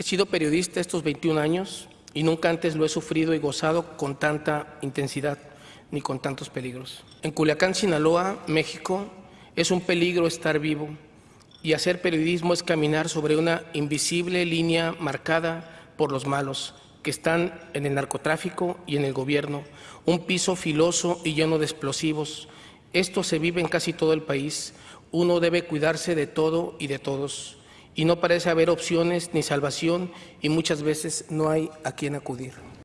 He sido periodista estos 21 años y nunca antes lo he sufrido y gozado con tanta intensidad ni con tantos peligros. En Culiacán, Sinaloa, México, es un peligro estar vivo y hacer periodismo es caminar sobre una invisible línea marcada por los malos que están en el narcotráfico y en el gobierno, un piso filoso y lleno de explosivos. Esto se vive en casi todo el país. Uno debe cuidarse de todo y de todos. Y no parece haber opciones ni salvación y muchas veces no hay a quién acudir.